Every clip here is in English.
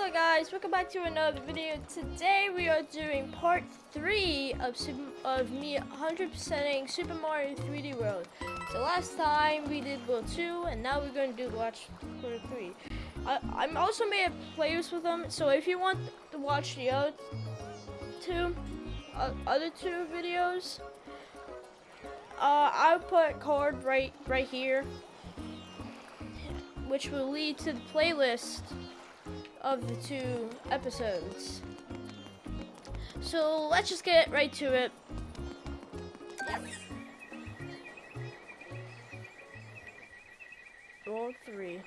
Hello guys, welcome back to another video. Today we are doing part 3 of, Super, of me 100%ing Super Mario 3D World. So last time we did World 2 and now we're going to do Watch World 3. I, I'm also made a playlist with them, so if you want to watch the other two, uh, other two videos, uh, I'll put card right, right here which will lead to the playlist of the two episodes. So let's just get right to it. Roll three.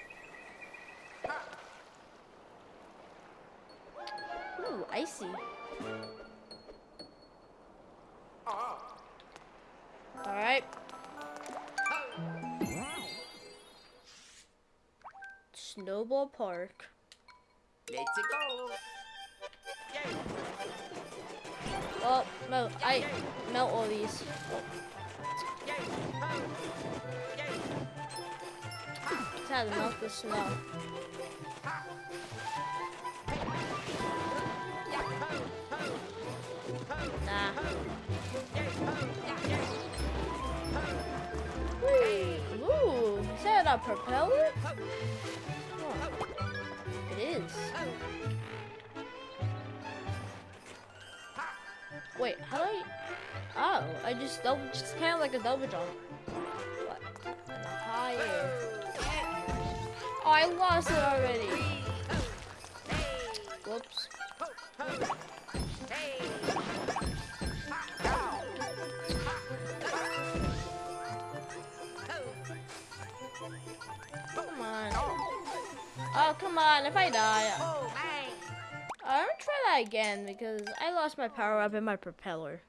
Ooh, icy. Alright. Snowball Park. Let's go. Yay. Well, oh, no, I melt all these. Yay. Ho. Yay. Just to melt the snow. Nah. Ooh, is that a propeller? Is. Wait, how do I? Oh, I just double, just kind of like a double jump. What? And a high air. Oh, I lost it already. Oh, come on. If I die, oh, I'm gonna try that again because I lost my power up in my propeller.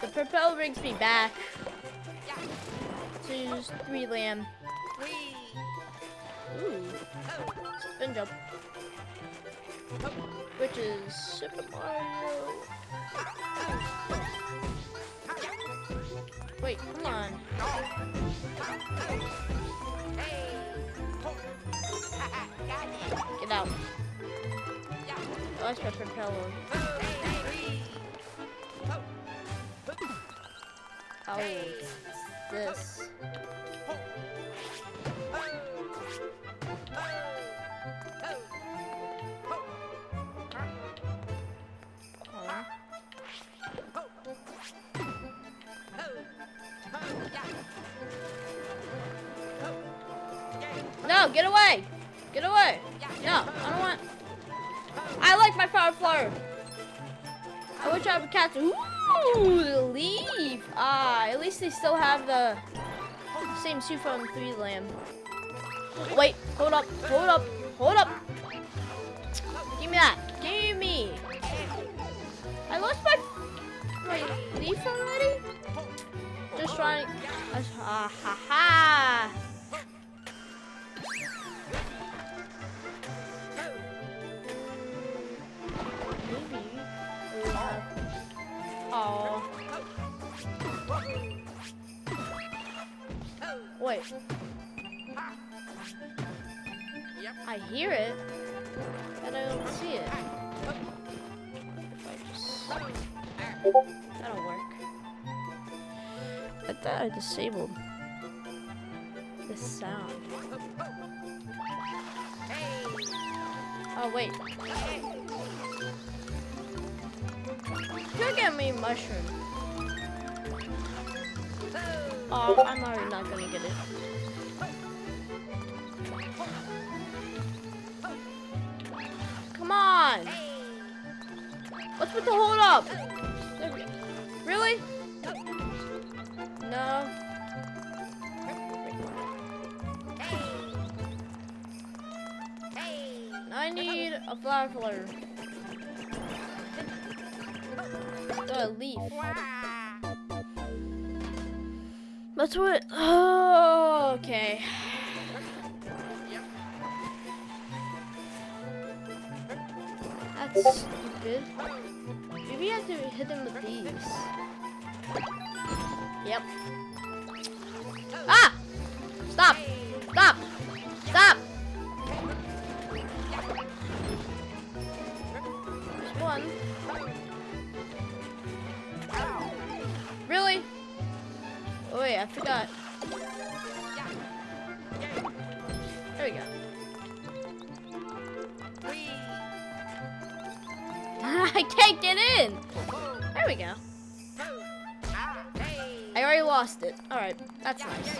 The propeller brings me back to 3D Land. Ooh, spin jump, which is Super Mario. Wait, come on. Get out. Oh, Lost my propeller. Oh, this. Get away! Get away! No, I don't want. I like my power flower. I wish I would catch. Ooh, the leaf. Ah, at least they still have the same suit from 3D Land. Wait, hold up, hold up, hold up. Give me that. Give me. I lost my, my leaf already. Just trying. Ah ha ha. I disabled flower. A leaf. That's what. Oh, okay. That's stupid. Maybe I have to hit them with these. Yep. I forgot. There we go. I can't get in! There we go. I already lost it. Alright, that's nice.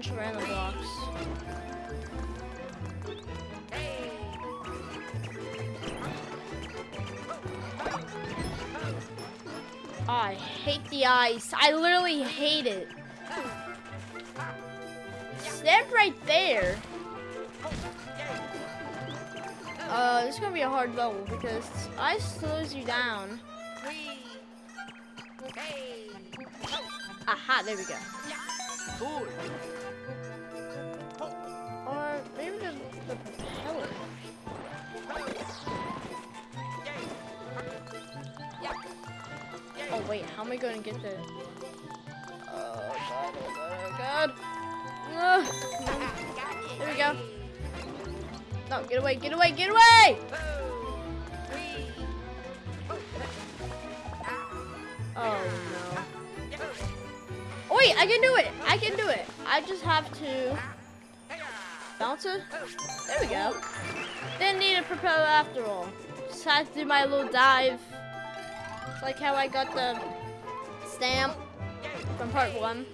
Just gonna punch random blocks. Hey! Oh, I hate the ice. I literally hate it. Stand right there. Uh, this is gonna be a hard level because ice slows you down. Aha, there we go. Cool! How am I gonna get there? Oh god! Oh god! Oh god! There we go. No, get away! Get away! Get away! Oh no! Oh, wait, I can do it! I can do it! I just have to bounce it. There we go. Didn't need a propeller after all. Just had to do my little dive. It's like how I got the stamp from part one.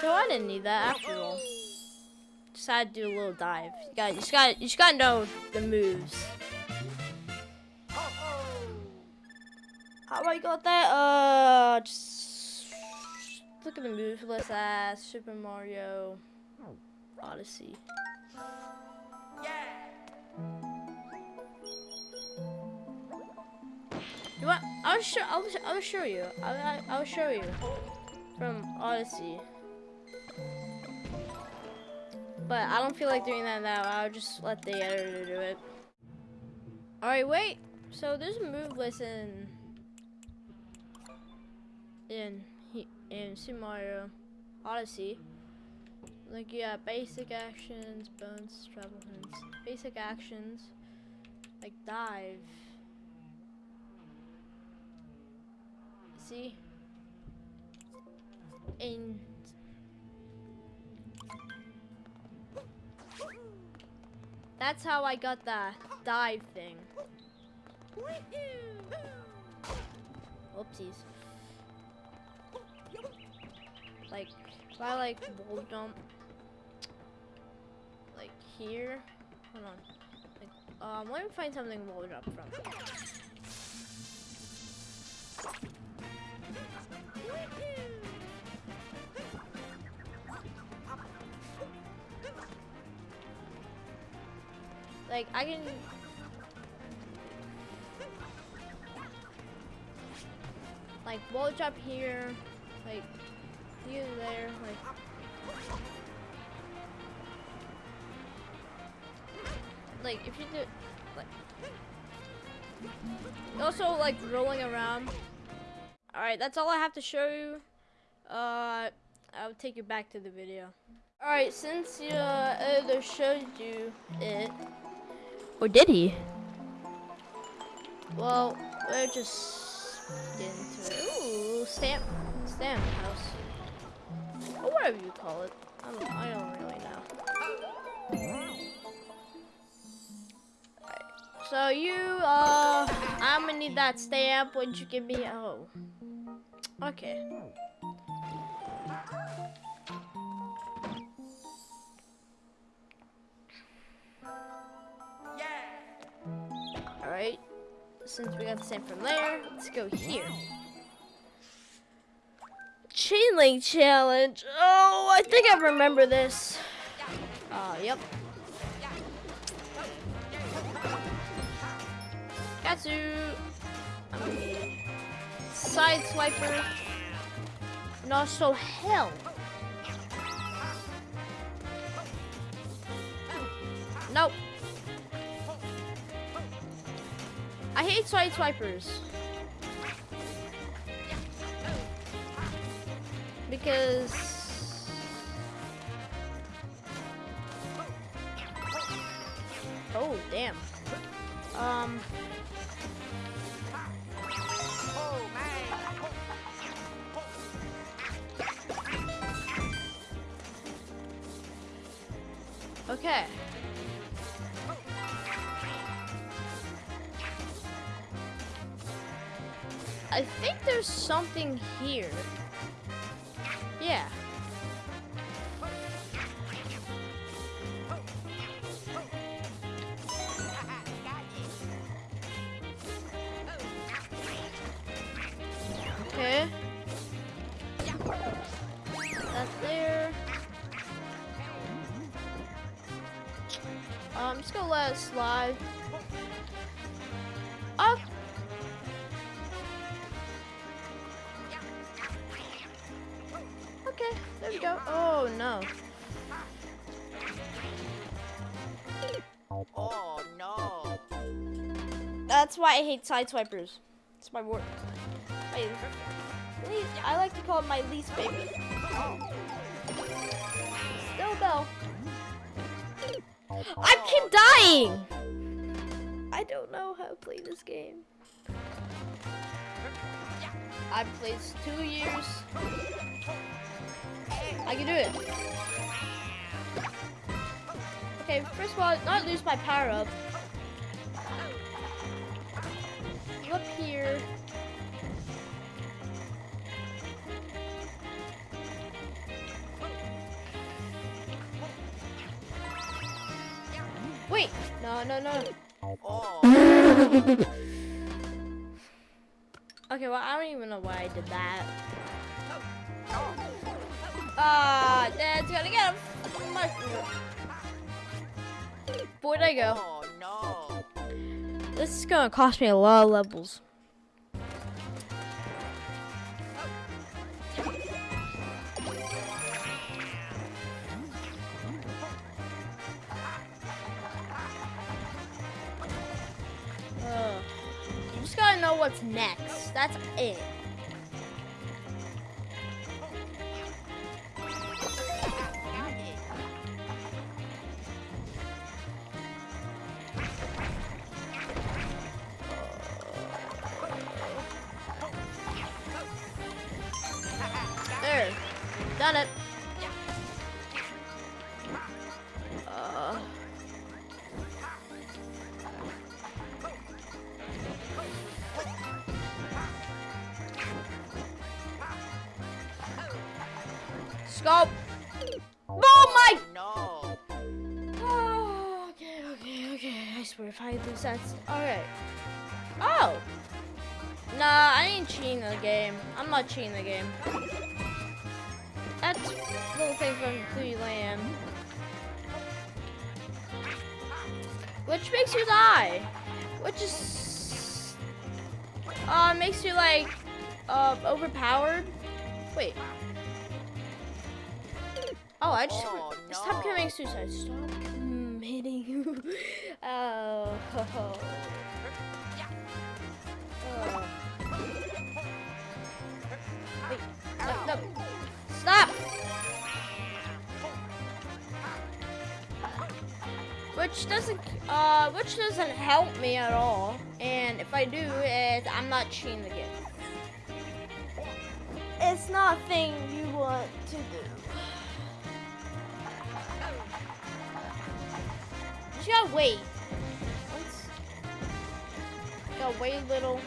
So I didn't need that after all. Just had to do a little dive. You got, you just got, you just got to know the moves. How I got that? Uh, just look at the move list as Super Mario Odyssey. You? I'll show. I'll, I'll show you. I'll, I'll- show you from Odyssey. But I don't feel like doing that now. I'll just let the editor do it. All right, wait. So there's a move list in in in Super Mario Odyssey. Like got basic actions, bones, travel hints. Basic actions, like dive. See? And that's how I got the dive thing. Whoopsies. Like, if I like wall jump, like here, hold on. Like, um, let me find something wall jump from. Like, I can. Like, wall jump here, like, here, there, like. Like, if you do. Like. Also, like, rolling around. Alright, that's all I have to show you. Uh, I'll take you back to the video. Alright, since your uh, showed you it. Or did he? Well, we're just getting to it. Ooh, stamp, stamp house. Or whatever you call it. I don't, I don't really know. Alright, So you, uh, I'm gonna need that stamp. Would you give me? Oh, okay. Since we got the same from there, let's go here. Chain link challenge. Oh, I think I remember this. Uh, yep. Katsu. I'm gonna side swiper. And also hell. Nope. I hate side swipers. Because... Oh, damn. Um... Okay. Something here. I hate sideswipers. It's my word. My least, I like to call it my least favorite. Still though. I oh. keep dying. I don't know how to play this game. I've played this two years. I can do it. Okay, first of all, not lose my power up. Up here. Wait, no, no, no. Oh, Okay, well, I don't even know why I did that. Ah, Dad's gonna get him. Where'd I go? oh, no. This is gonna cost me a lot of levels. Ugh. You just gotta know what's next. That's it. If I lose that's alright. Oh! Nah, I ain't cheating the game. I'm not cheating the game. That's little thing from Cluey Land. Which makes you die. Which is uh makes you like uh overpowered. Wait. Oh, I just Oh, stop no. committing suicide. Stop committing. oh. oh. Which doesn't, uh, which doesn't help me at all. And if I do, it, I'm not cheating the game. It's not a thing you want to do. You gotta wait. Once, gotta wait a little.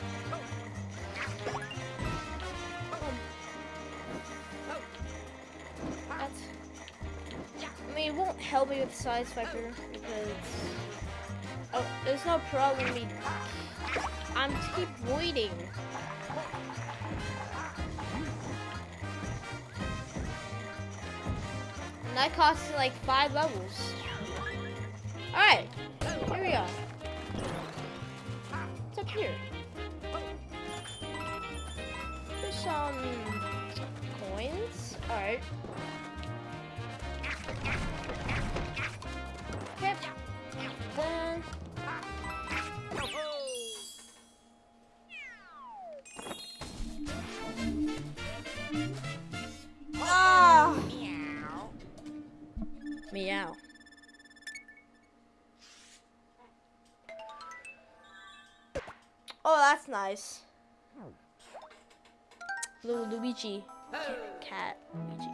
Mean, it won't help me with size factor because. Oh, there's no problem me. I'm keep waiting. And that costs like five levels. Alright, here we are. What's up here? There's some coins. Alright. me out. Oh, that's nice. Little Luigi. Cat. Luigi.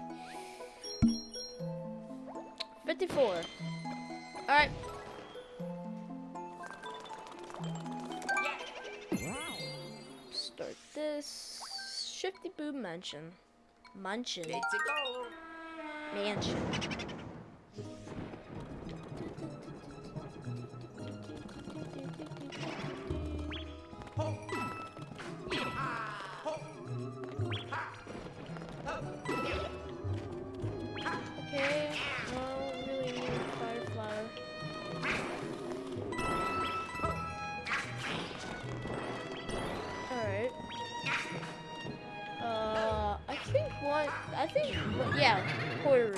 54. Alright. Start this. Shifty Boo Mansion. Mansion. Mansion. Think, yeah, quarter room.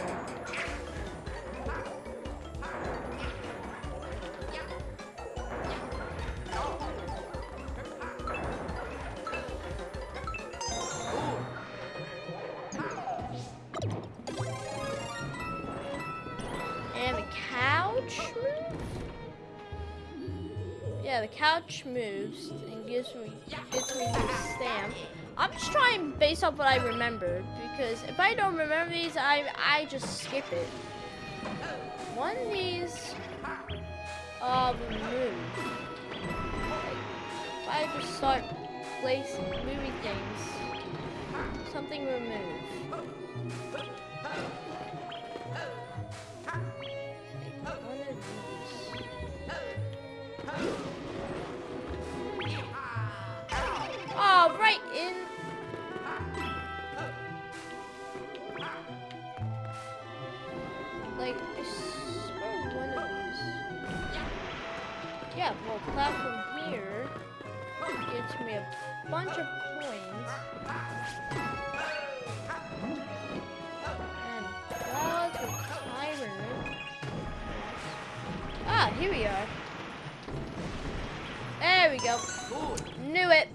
And the couch? Yeah, the couch moves and gives me gets me the stamp. I'm just trying based off what I remember because if I don't remember these, I I just skip it. One of these uh, move. If I just start placing moving things, something. Like one of these. Platform here gets me a bunch of coins. And clouds. Ah, here we are. There we go. Knew it.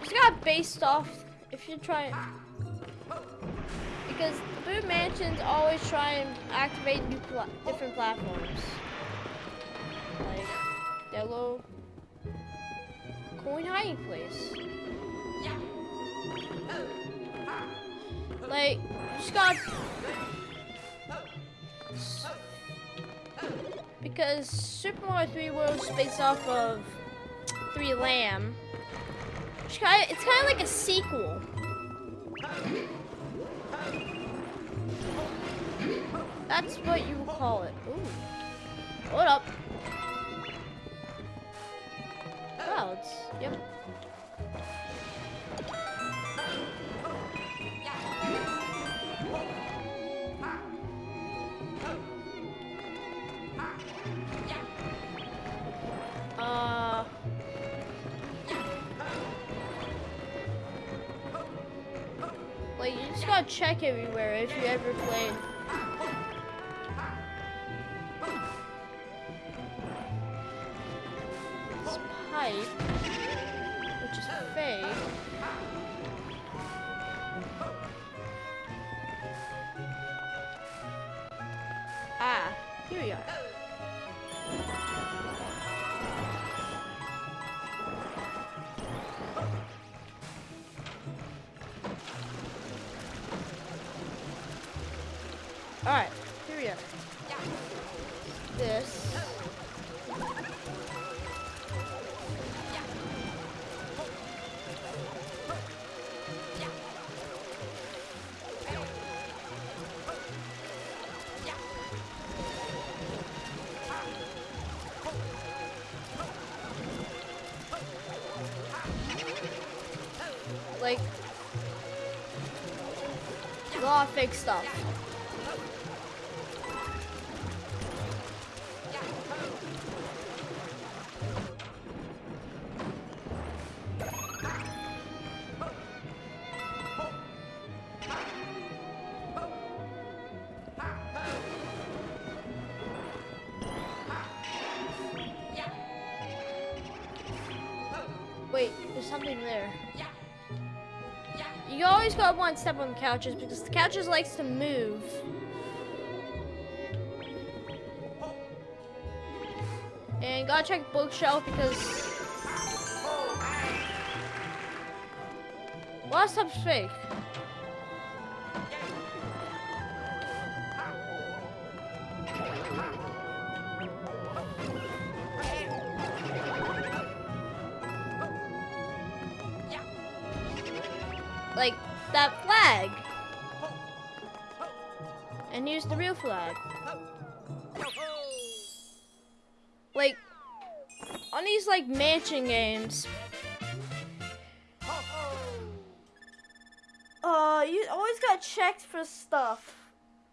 Just got based off if you try because the Boo Mansions always try and activate new pla different platforms. Their coin hiding place. Like, just got because Super Mario 3D World is based off of 3D Land. It's kind of, like a sequel. That's what you call it. Ooh. Hold up. Clouds. Yep. Uh. Like, you just gotta check everywhere if you ever played. not step on the couches because the couches likes to move. And gotta check bookshelf because What's up, fake? The real flag. Like on these like mansion games, uh, you always got checked for stuff.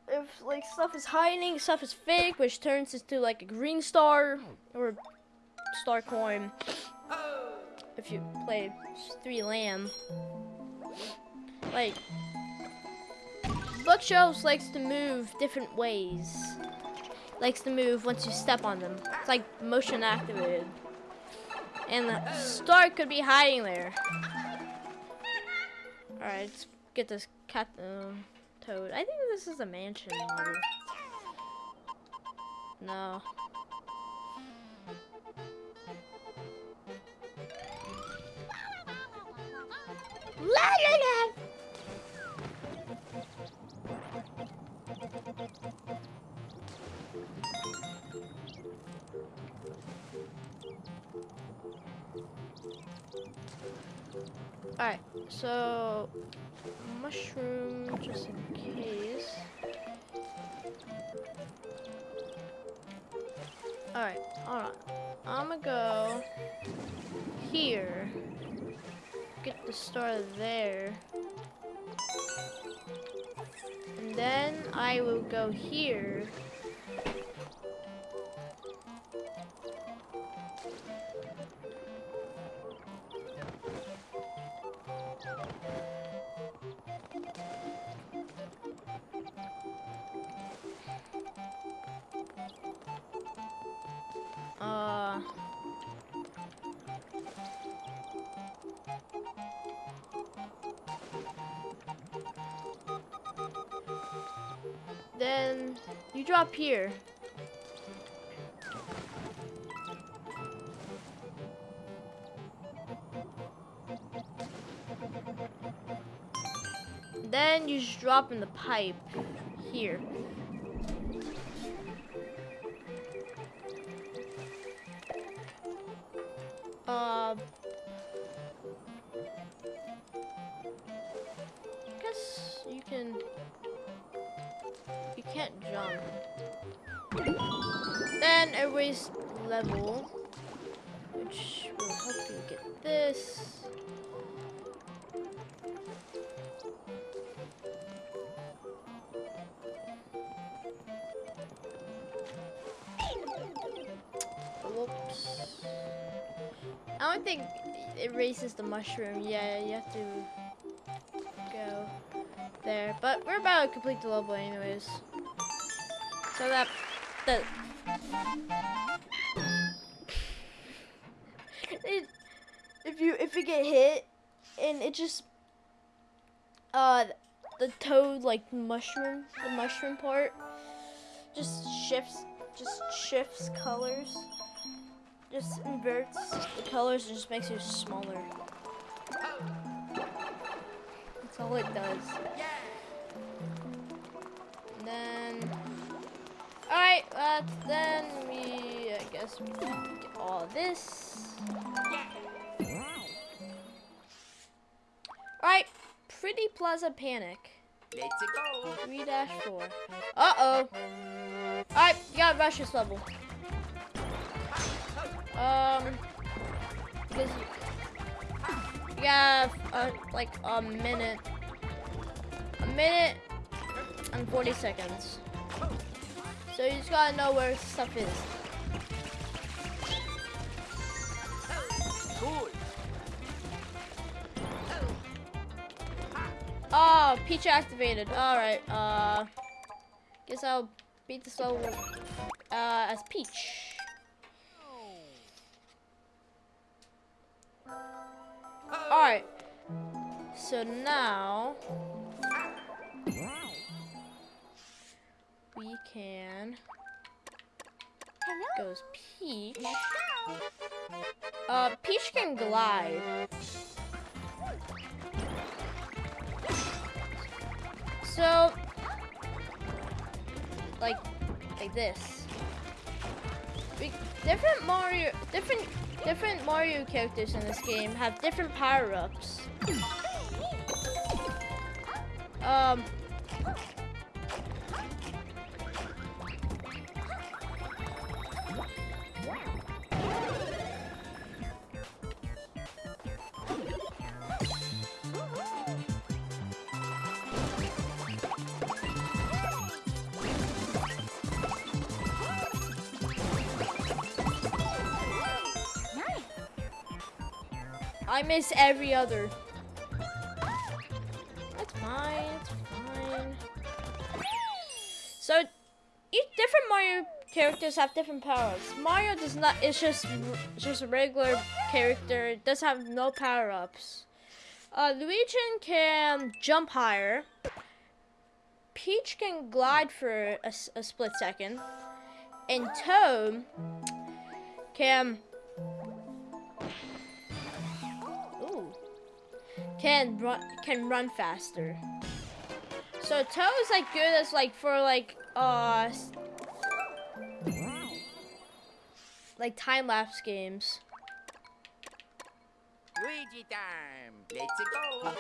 If like stuff is hiding, stuff is fake, which turns into like a green star or star coin. If you play 3D Land, like bookshelves likes to move different ways. Likes to move once you step on them. It's like motion activated. And the star could be hiding there. Alright, let's get this cat um, toad. I think this is a mansion. No. La la la! Alright, so mushroom just in case. Alright, alright. I'm gonna go here. Get the star there. And then I will go here. Then you drop here. Then you just drop in the pipe here. Jump. Then erase level, which will help you get this. Whoops. I don't think it raises the mushroom. Yeah, you have to go there. But we're about to complete the level anyways. So that the it, if you if you get hit and it just uh the toad like mushroom the mushroom part just shifts just shifts colors just inverts the colors and just makes you smaller. That's all it does. And then alright uh, then we I guess we get all this alright pretty plaza panic Let's go. 3 dash 4. Uh oh. Alright, you gotta rush this level. Um, because you, you have uh, like a minute, a minute and 40 seconds. So you just gotta know where stuff is. Oh, Peach activated. Alright, uh, guess I'll beat this level uh, as Peach. Alright, so now we can Hello. goes Peach. Uh, Peach can glide. So, like, like this. We, different Mario, different, different Mario characters in this game have different power-ups. Um. Miss every other. That's fine, it's fine. So, each different Mario characters have different powers. Mario does not, it's just, just a regular character, does have no power-ups. Uh, Luigi can jump higher. Peach can glide for a split second. And Toad can Can run can run faster. So Toad is like good as like for like uh like time lapse games. Luigi time. Let's go.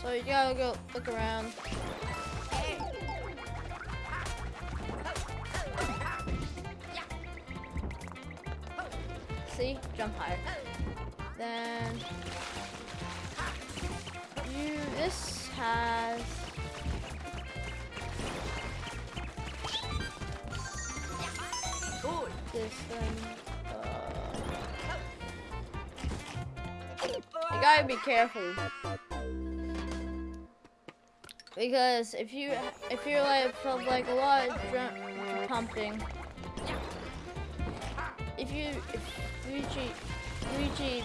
So you gotta go look around. See? Jump higher. Then you this has this then uh, you gotta be careful. Because if you if you're like felt like a lot of dr- pumping if you if Luigi Luigi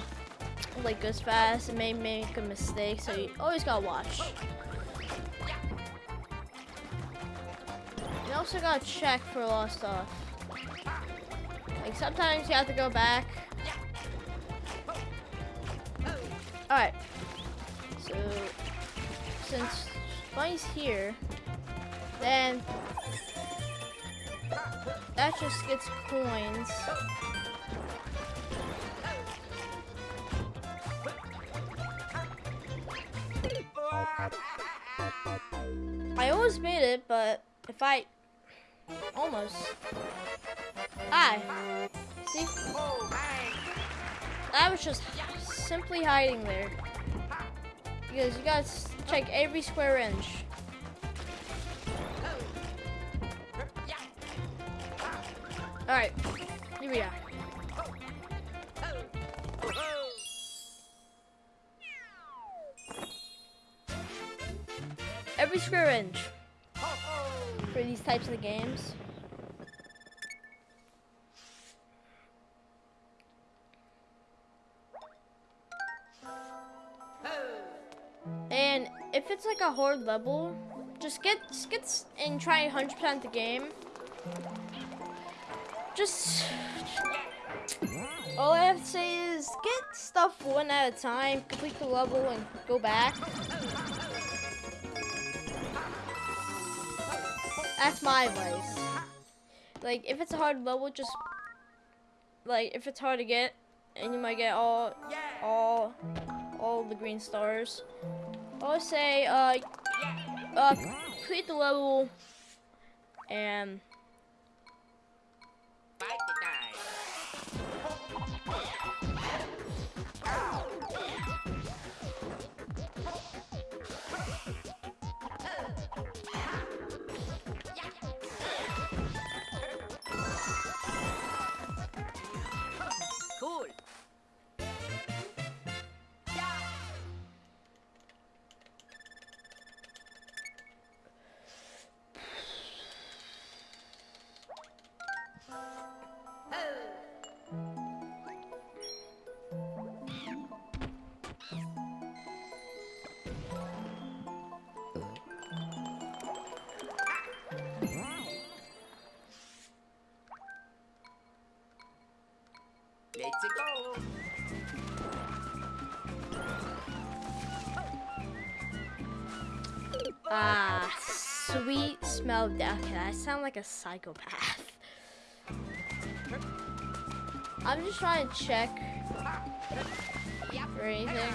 like goes fast and may make a mistake so you always gotta watch you also gotta check for lost stuff like sometimes you have to go back. Alright. So since Bunny's here, then that just gets coins. Simply hiding there. Because you gotta check every square inch. Alright, here we are. Every square inch for these types of games. It's like a hard level, just get just get and try 100% the game. Just all I have to say is get stuff one at a time, complete the level, and go back. That's my advice. Like if it's a hard level, just like if it's hard to get, and you might get all all all the green stars. I would say uh uh complete the level and Fight Ah, sweet smell of death. Okay, I sound like a psychopath. I'm just trying to check for anything.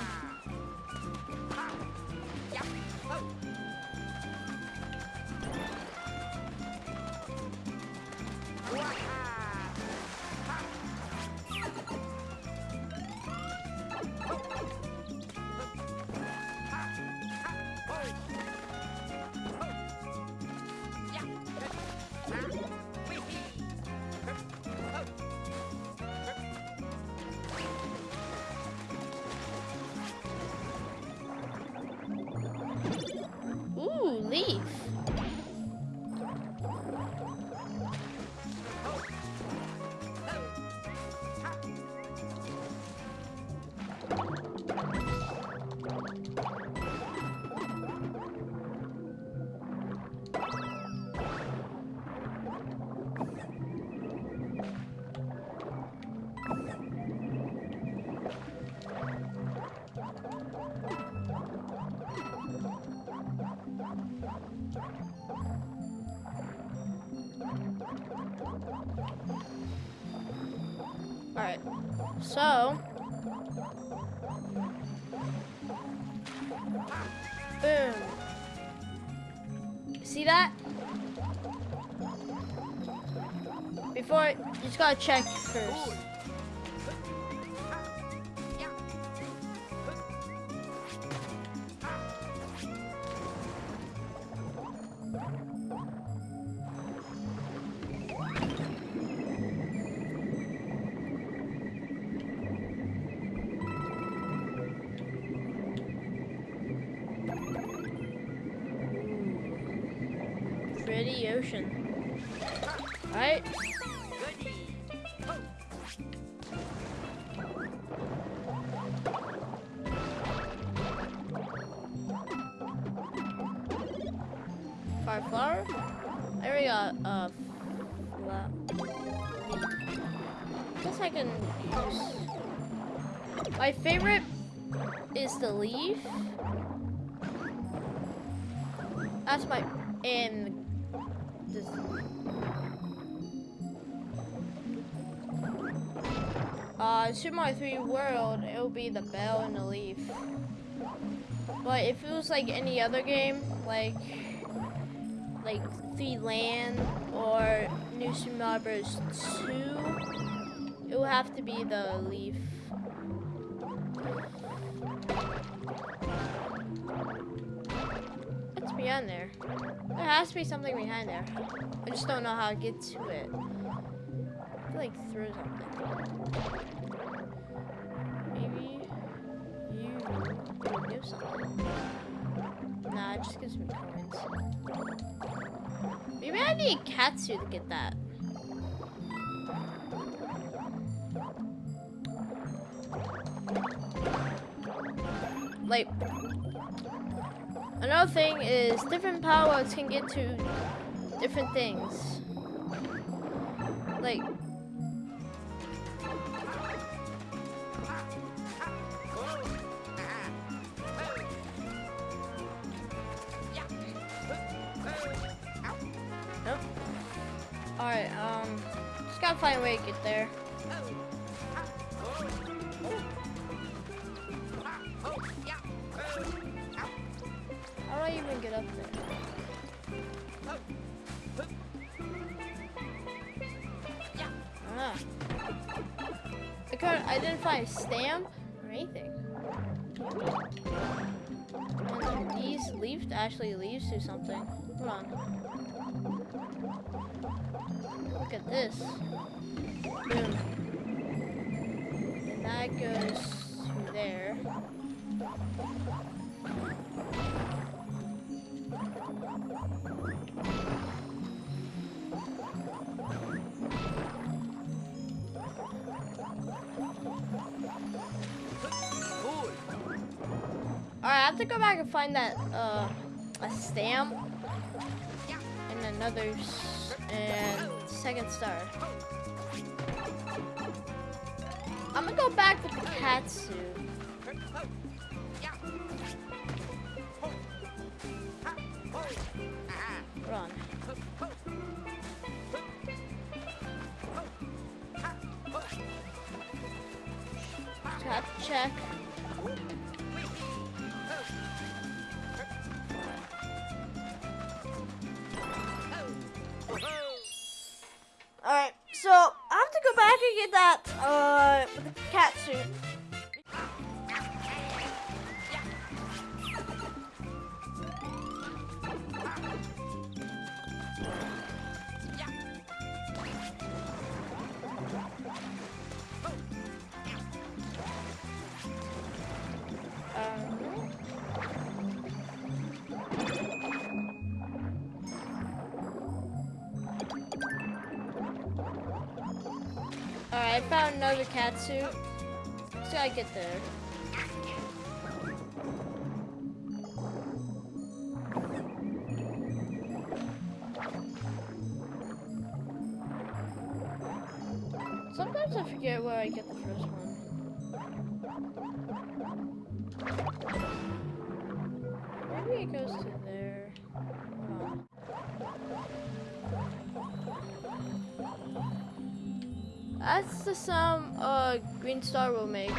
Gotta check first. Pretty ocean. Alright, favorite is the leaf. That's my and this. Uh, Super Mario 3D World, it will be the bell and the leaf. But if it was like any other game, like like 3D Land or New Super Mario Bros. 2, it will have to be the leaf. What's behind there? There has to be something behind there. I just don't know how to get to it. I feel like through something. Maybe you do something. Nah, it just gives me coins. Maybe I need cat suit to get that. Like, another thing is different powers can get to different things. Like, Look at this. Boom. And that goes to there. Cool. Alright, I have to go back and find that, uh, a stamp. And another, and second star. I'm gonna go back with the cat suit. Run. Tap check. Suit. Just gotta get there. That's sum uh Green Star will make.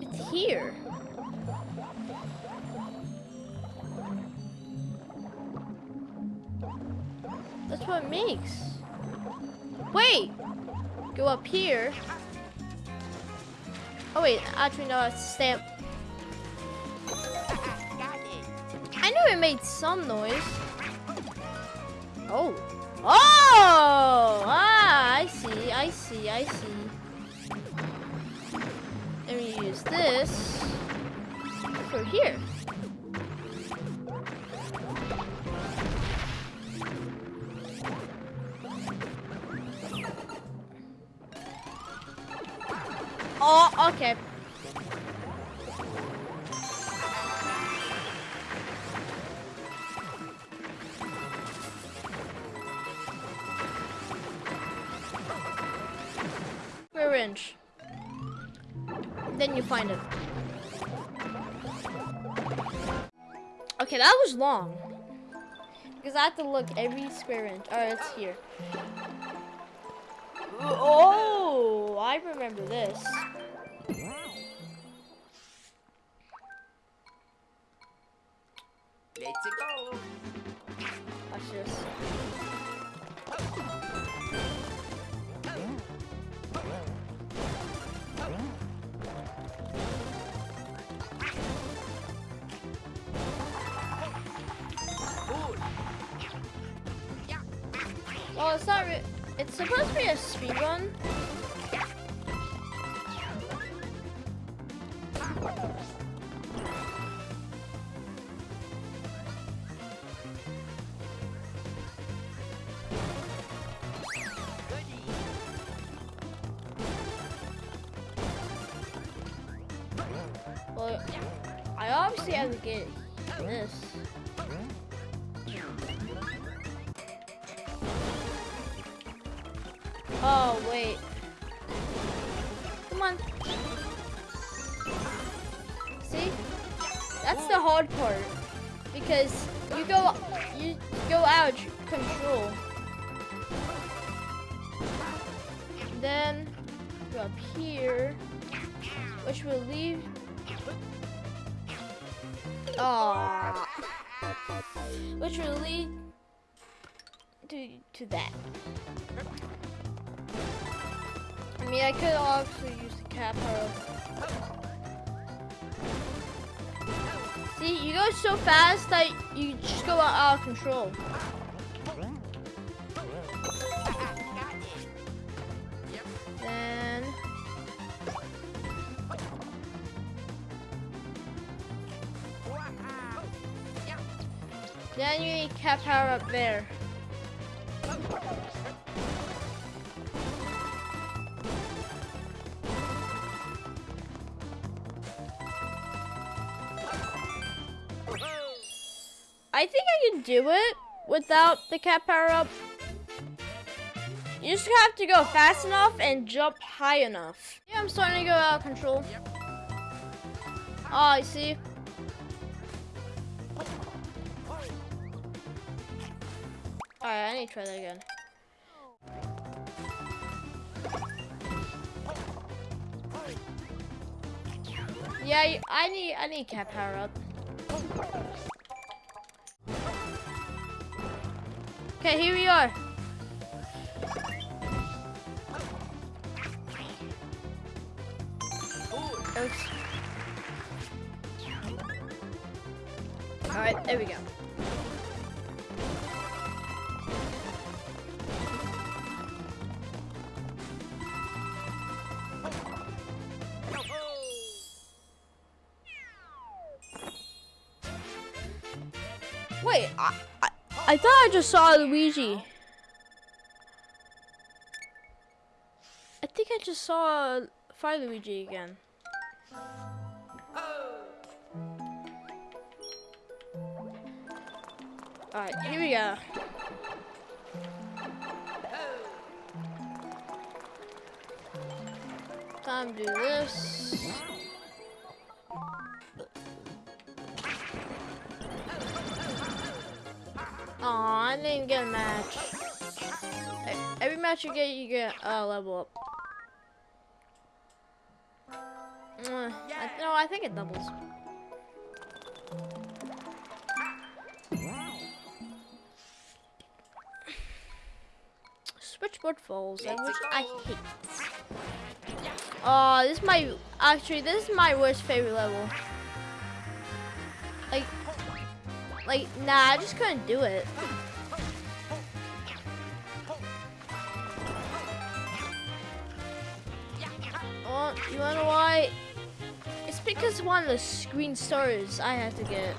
It's here. That's what it makes. Wait! Go up here. Oh wait, actually no, it's a stamp. I knew it made some noise. Oh. Oh! Ah, I see, I see, I see. And we use this for here. Oh, okay. Long. Because I have to look every square inch. Alright, it's here. Oh, I remember this. I obviously have to get this. Oh wait. Come on. See? That's the hard part because you go you go out control. Then go up here, which will leave. Which will lead to to that. I mean, I could also use the cat power. See, you go so fast that you just go out of control. Then you need cat power up there. I think I can do it without the cat power up. You just have to go fast enough and jump high enough. Yeah, I'm starting to go out of control. Oh, I see. Alright, I need to try that again. Yeah, I need I need cat power up. Okay, here we are. Alright, there we go. Just saw Luigi. I think I just saw Fire Luigi again. Oh. Alright, here we go. Time to do this. I didn't get a match. Every match you get, you get a uh, level up. Mwah. I, no, I think it doubles. Switchboard falls, uh, which I hate. Oh, this is my actually this is my worst favorite level. Like, like nah, I just couldn't do it. You know why? It's because one of the green stars I had to get.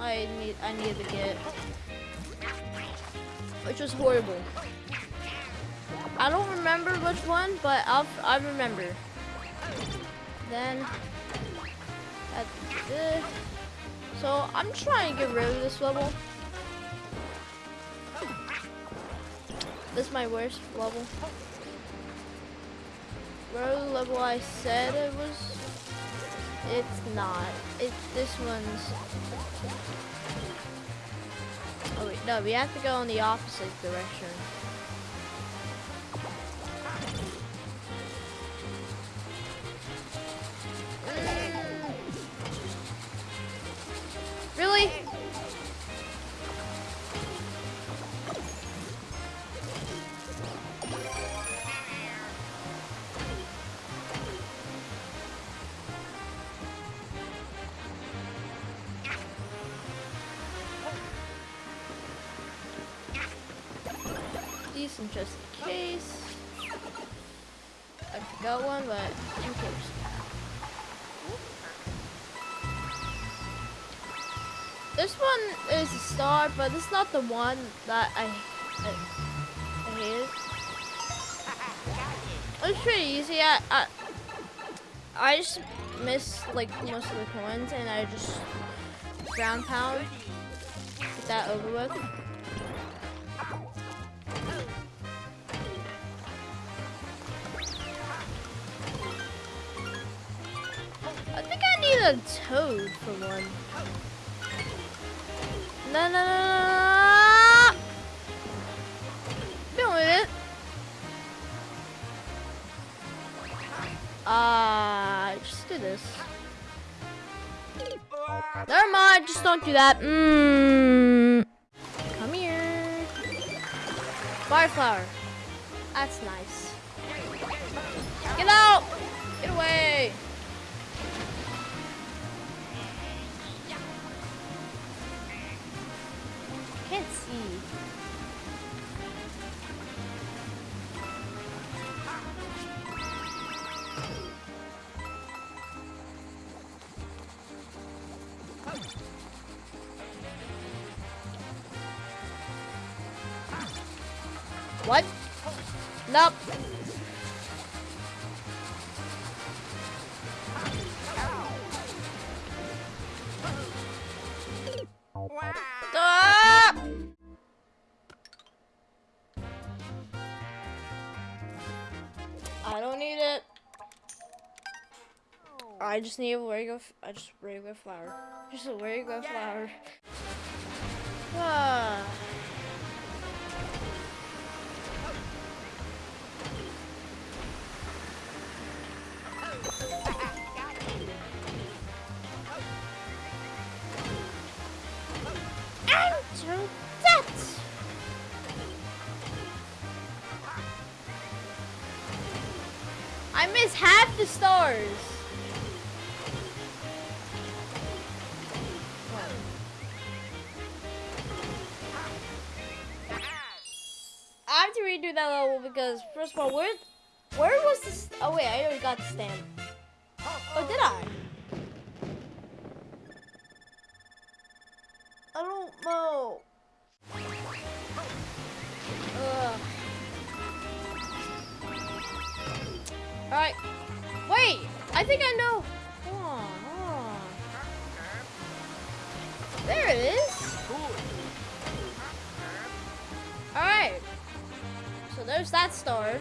I need I needed to get, which was horrible. I don't remember which one, but I'll I remember. Then at the, so I'm trying to get rid of this level. This is my worst level. The level I said it was, it's not. It's this one's. Oh wait, no, we have to go in the opposite direction. It's not the one that I, I, I. It's pretty easy. I, I, I just missed like most of the coins, and I just ground pound, get that over with. I think I need a toad for one. No, no, no, no. Never mind, just don't do that. Mmm. Come here. Fireflower. That's nice. I just need a regular, f- I just regular flower. Just a regular flower. Ah. Enter. I miss half the stars. Because first of all, where where was this? Oh wait, I already got the stamp. Oh, did I? I don't know. Ugh. All right. Wait, I think I know. Hold on, hold on. There it is. There's that star.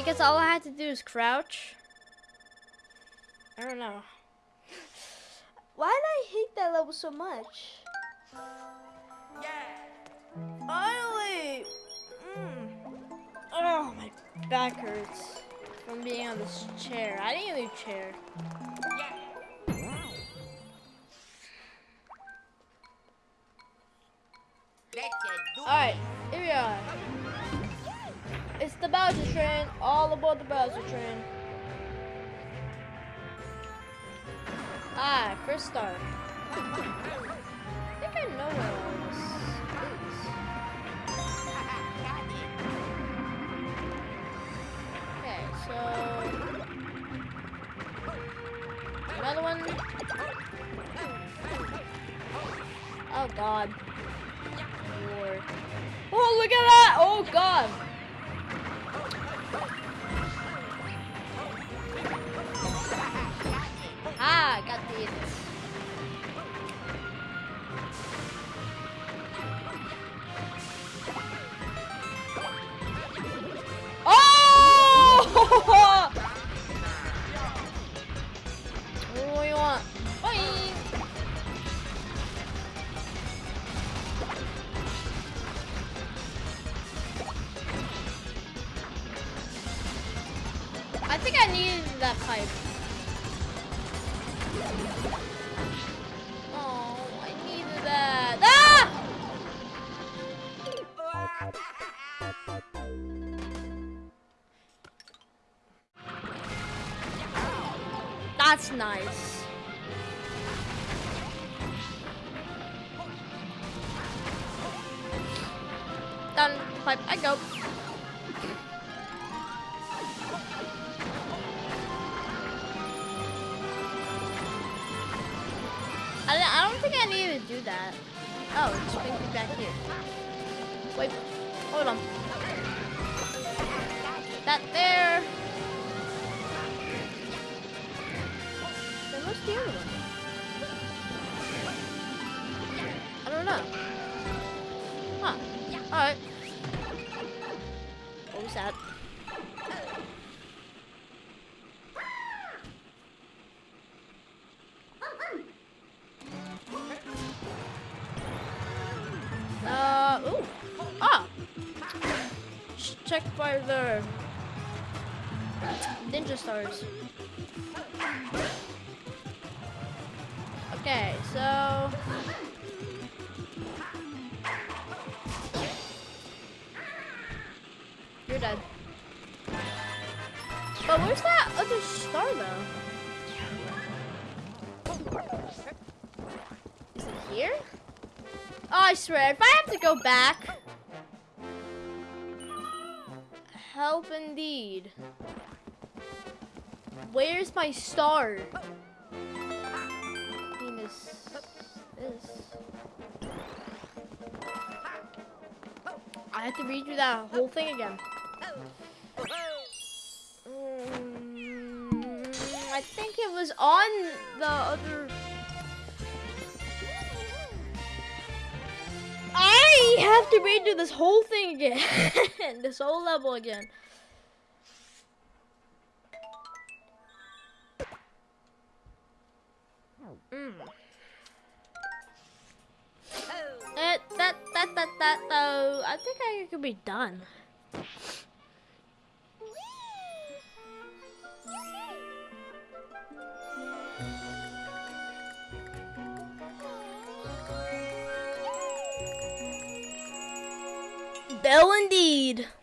I guess all I had to do is crouch. I don't know. Why did I hate that level so much? Finally! Mm. Oh, my back hurts from being on this chair. I didn't even chair. That's nice. Done. Pipe. I go. I, don't- think I need to do that. Oh, it's brings me back here. Wait, hold on. That there. The other one? I don't know. Huh. Alright. Swear, if I have to go back. Help indeed. Where's my star? Venus. This. I have to read redo that whole thing again. Mm, I think it was on the other. I have to redo this whole thing again. this whole level again. Mm. Oh. Eh, that, that, that, that, though, I think I could be done. Bell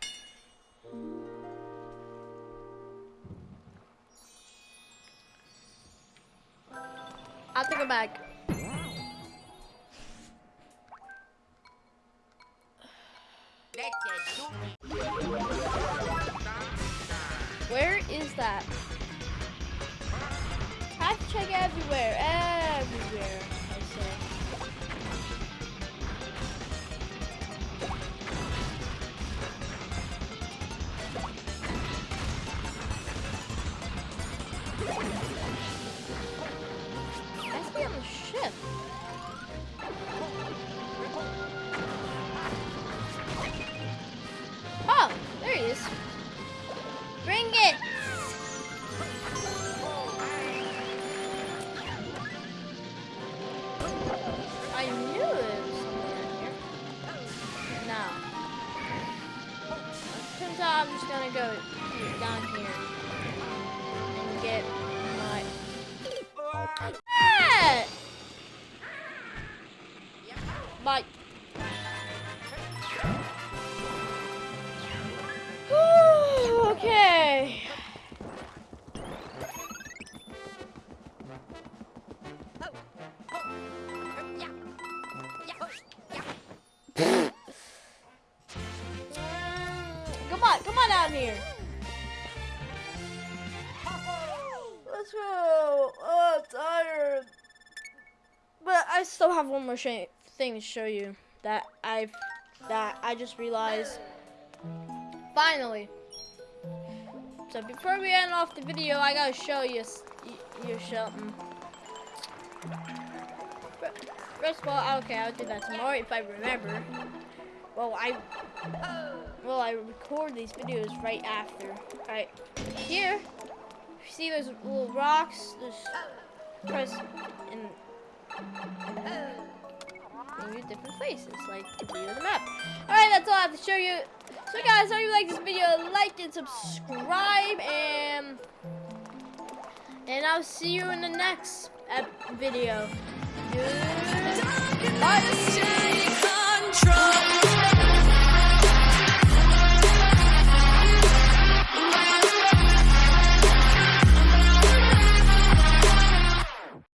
just gonna go down here more thing to show you that I've that I just realized. Finally. So before we end off the video, I gotta show you you something. First of all, okay, I'll do that tomorrow if I remember. Well, I well I record these videos right after. Right here, see those little rocks? Just press and in your different places, like the view of the map. Alright, that's all I have to show you. So guys, if you like this video, like and subscribe and and I'll see you in the next video.